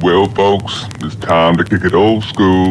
Well, folks, it's time to kick it old school.